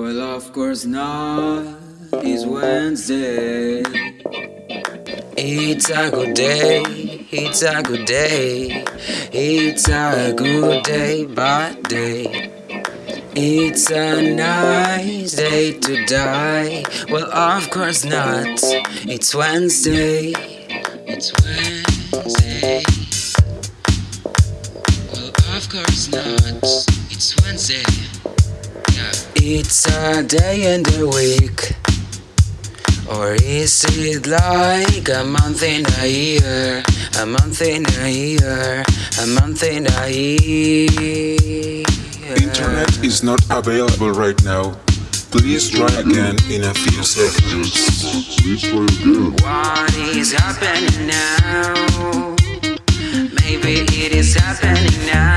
Well, of course not. It's Wednesday. It's a good day. It's a good day. It's a good day, bad day. It's a nice day to die. Well, of course not. It's Wednesday. It's Wednesday. Well, of course not. It's Wednesday. It's a day in the week. Or is it like a month in a year? A month in a year, a month in a year. Internet is not available right now. Please try again in a few seconds. What is happening now? Maybe it is happening now.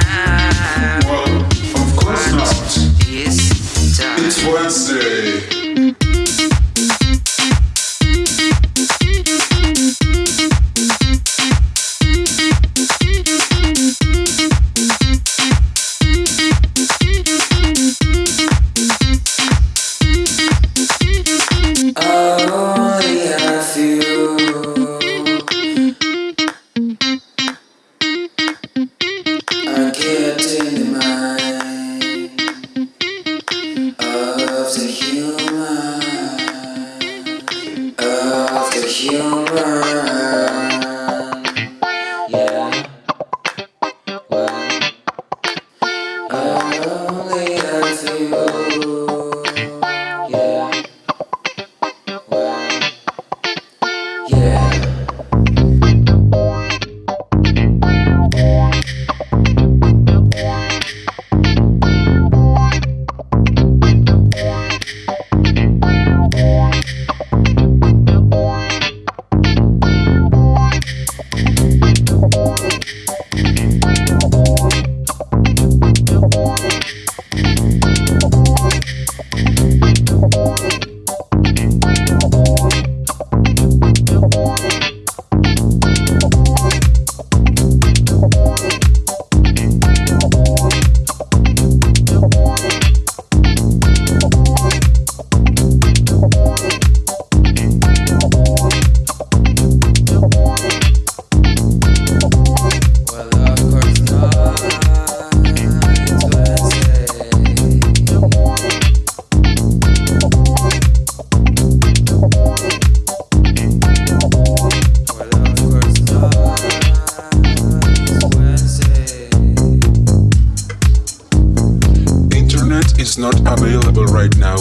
Is not available right now.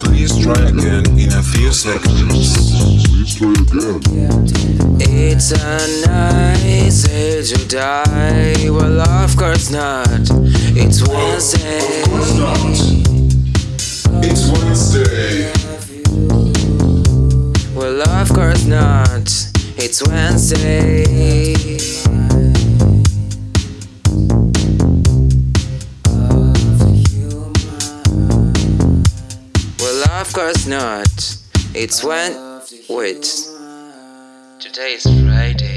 Please try again in a few seconds. It's a nice day to die. Well, of course not. It's Wednesday. It's Wednesday. Well, of course not. It's Wednesday. Course not. It's when. Wait. Today is Friday.